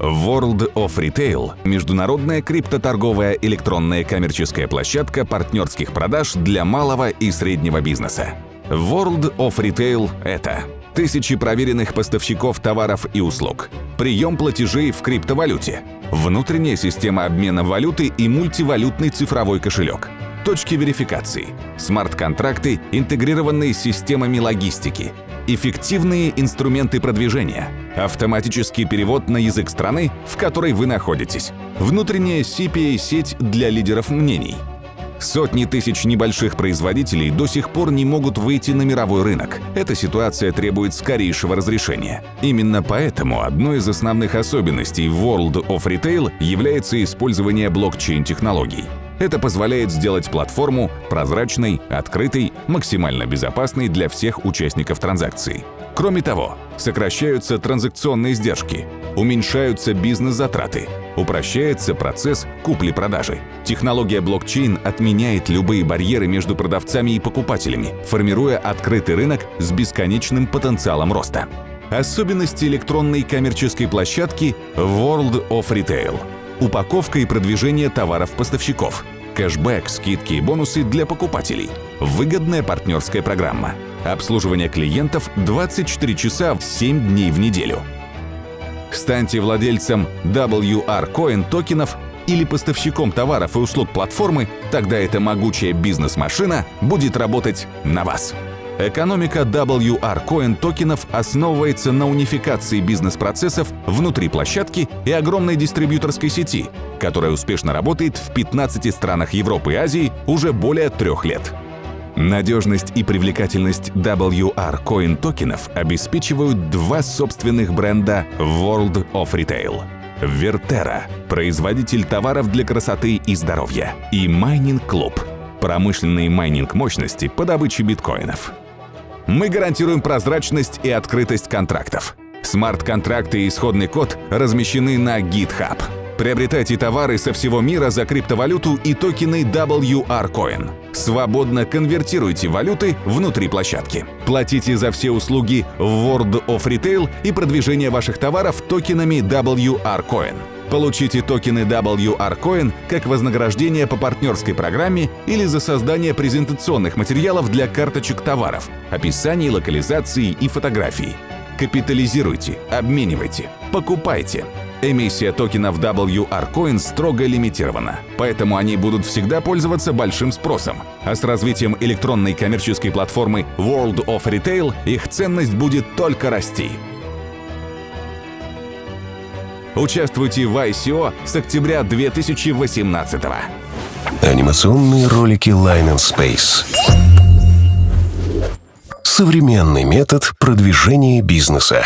World of Retail – международная криптоторговая электронная коммерческая площадка партнерских продаж для малого и среднего бизнеса. World of Retail – это тысячи проверенных поставщиков товаров и услуг, прием платежей в криптовалюте, внутренняя система обмена валюты и мультивалютный цифровой кошелек, точки верификации, смарт-контракты, интегрированные с системами логистики, эффективные инструменты продвижения, автоматический перевод на язык страны, в которой вы находитесь, внутренняя CPA-сеть для лидеров мнений. Сотни тысяч небольших производителей до сих пор не могут выйти на мировой рынок. Эта ситуация требует скорейшего разрешения. Именно поэтому одной из основных особенностей World of Retail является использование блокчейн-технологий. Это позволяет сделать платформу прозрачной, открытой, максимально безопасной для всех участников транзакции. Кроме того, сокращаются транзакционные издержки, уменьшаются бизнес-затраты, упрощается процесс купли-продажи. Технология блокчейн отменяет любые барьеры между продавцами и покупателями, формируя открытый рынок с бесконечным потенциалом роста. Особенности электронной коммерческой площадки World of Retail – упаковка и продвижение товаров-поставщиков, кэшбэк, скидки и бонусы для покупателей, выгодная партнерская программа, обслуживание клиентов 24 часа 7 дней в неделю. Станьте владельцем WR Coin токенов или поставщиком товаров и услуг платформы, тогда эта могучая бизнес-машина будет работать на вас. Экономика WR Coin токенов основывается на унификации бизнес-процессов внутри площадки и огромной дистрибьюторской сети, которая успешно работает в 15 странах Европы и Азии уже более трех лет. Надежность и привлекательность WR Coin токенов обеспечивают два собственных бренда World of Retail. Vertera – производитель товаров для красоты и здоровья, и Mining Club – промышленные майнинг мощности по добыче биткоинов. Мы гарантируем прозрачность и открытость контрактов. Смарт-контракты и исходный код размещены на GitHub. Приобретайте товары со всего мира за криптовалюту и токены WR Coin. Свободно конвертируйте валюты внутри площадки. Платите за все услуги в World of Retail и продвижение ваших товаров токенами WR Coin. Получите токены WR Coin как вознаграждение по партнерской программе или за создание презентационных материалов для карточек товаров, описаний, локализации и фотографий. Капитализируйте, обменивайте, покупайте. Эмиссия токенов WR Coin строго лимитирована, поэтому они будут всегда пользоваться большим спросом. А с развитием электронной коммерческой платформы World of Retail их ценность будет только расти. Участвуйте в ICO с октября 2018 -го. Анимационные ролики Line and Space. Современный метод продвижения бизнеса.